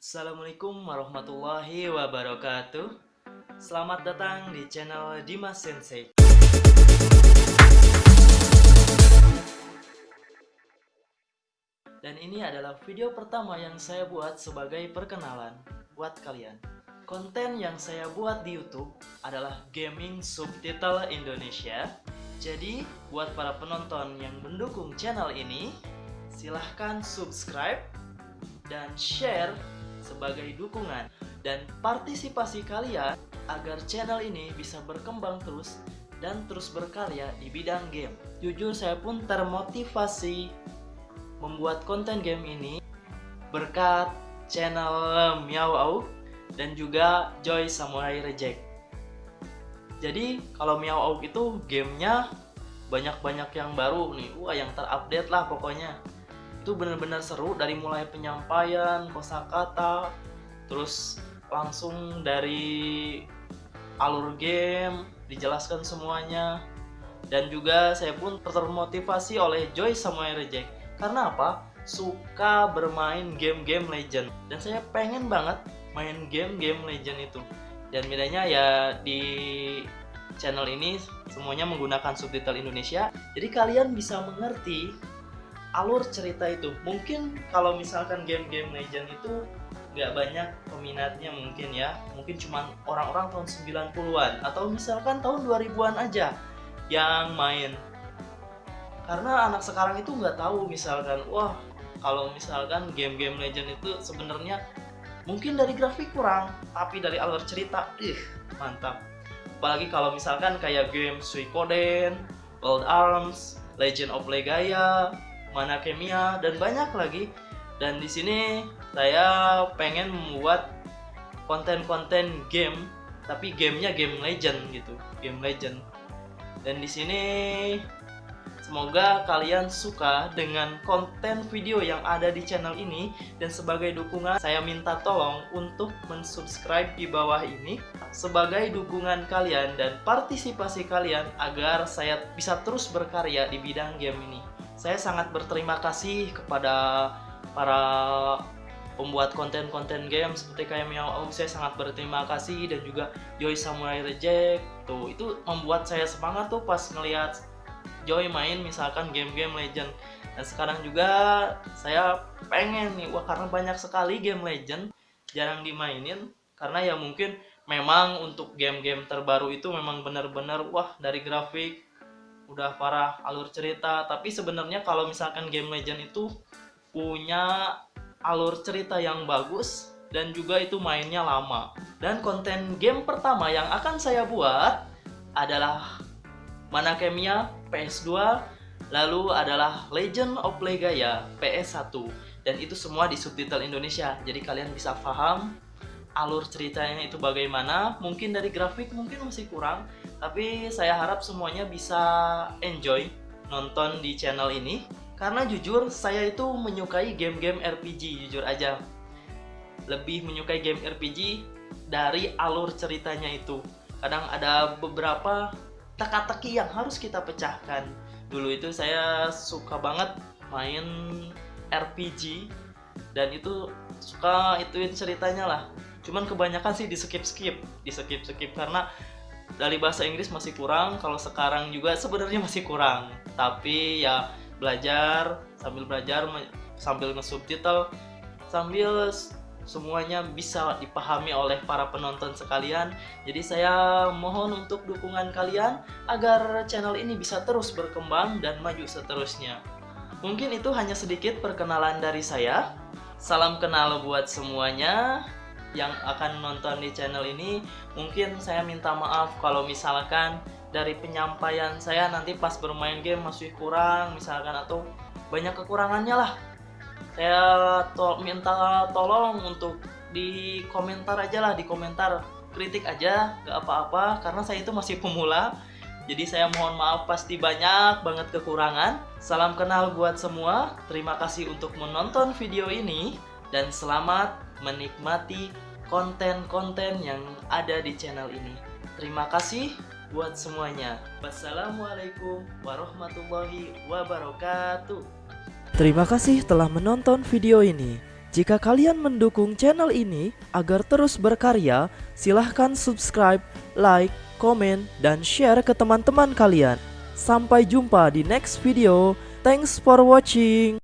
Assalamualaikum warahmatullahi wabarakatuh. Selamat datang di channel Dimas Sensei. Dan ini adalah video pertama yang saya buat sebagai perkenalan buat kalian. Konten yang saya buat di Youtube adalah gaming subtitle Indonesia. Jadi buat para penonton yang mendukung channel ini Silahkan subscribe dan share sebagai dukungan dan partisipasi kalian agar channel ini bisa berkembang terus dan terus berkarya di bidang game. Jujur saya pun termotivasi membuat konten game ini berkat channel Miao Au dan juga Joy Samurai Reject. Jadi kalau Miao Au itu gamenya banyak-banyak yang baru nih, wah yang terupdate lah pokoknya itu benar-benar seru dari mulai penyampaian kosakata terus langsung dari alur game dijelaskan semuanya. Dan juga saya pun termotivasi oleh Joy Samuel Reject karena apa? Suka bermain game-game legend. Dan saya pengen banget main game-game legend itu. Dan bedanya ya di channel ini semuanya menggunakan subtitle Indonesia. Jadi kalian bisa mengerti alur cerita itu. Mungkin kalau misalkan game-game legend itu nggak banyak peminatnya mungkin ya. Mungkin cuma orang-orang tahun 90-an atau misalkan tahun 2000-an aja yang main. Karena anak sekarang itu nggak tahu misalkan wah kalau misalkan game-game legend itu sebenarnya mungkin dari grafik kurang tapi dari alur cerita ih mantap. Apalagi kalau misalkan kayak game Suikoden, World Arms, Legend of Legaia, mana kimia dan banyak lagi. Dan di sini saya pengen membuat konten-konten game tapi gamenya game legend gitu game legend. Dan di sini semoga kalian suka dengan konten video yang ada di channel ini. Dan sebagai dukungan saya minta tolong untuk mensubscribe di bawah ini sebagai dukungan kalian dan partisipasi kalian agar saya bisa terus berkarya di bidang game ini saya sangat berterima kasih kepada para pembuat konten-konten game seperti kayak Miao saya sangat berterima kasih dan juga Joy Samurai Reject. Tuh itu membuat saya semangat tuh pas ngelihat Joy main misalkan game-game legend. Dan sekarang juga saya pengen nih wah karena banyak sekali game legend jarang dimainin karena ya mungkin memang untuk game-game terbaru itu memang benar-benar wah dari grafik udah parah alur cerita. Tapi sebenarnya kalau misalkan game legend itu punya alur cerita yang bagus dan juga itu mainnya lama. Dan konten game pertama yang akan saya buat adalah Mana Kemia PS2 lalu adalah Legend of Legaia PS1 dan itu semua di subtitle Indonesia jadi kalian bisa paham alur ceritanya itu bagaimana. Mungkin dari grafik mungkin masih kurang tapi saya harap semuanya bisa enjoy nonton di channel ini. Karena jujur saya itu menyukai game-game RPG jujur aja. Lebih menyukai game RPG dari alur ceritanya itu. Kadang ada beberapa teka-teki yang harus kita pecahkan. Dulu itu saya suka banget main RPG dan itu suka ituin ceritanya lah cuman kebanyakan sih di skip skip di skip skip karena dari bahasa Inggris masih kurang kalau sekarang juga sebenarnya masih kurang. Tapi ya belajar sambil belajar sambil nge-subtitle sambil semuanya bisa dipahami oleh para penonton sekalian. Jadi saya mohon untuk dukungan kalian agar channel ini bisa terus berkembang dan maju seterusnya. Mungkin itu hanya sedikit perkenalan dari saya. Salam kenal buat semuanya yang akan nonton di channel ini mungkin saya minta maaf kalau misalkan dari penyampaian saya nanti pas bermain game masih kurang misalkan atau banyak kekurangannya lah. Saya to minta tolong untuk di komentar aja lah di komentar kritik aja gak apa-apa karena saya itu masih pemula. Jadi saya mohon maaf pasti banyak banget kekurangan. Salam kenal buat semua. Terima kasih untuk menonton video ini dan selamat menikmati konten-konten yang ada di channel ini. Terima kasih buat semuanya. Wassalamualaikum warahmatullahi wabarakatuh. Terima kasih telah menonton video ini. Jika kalian mendukung channel ini agar terus berkarya, silahkan subscribe, like, komen, dan share ke teman-teman kalian. Sampai jumpa di next video. Thanks for watching.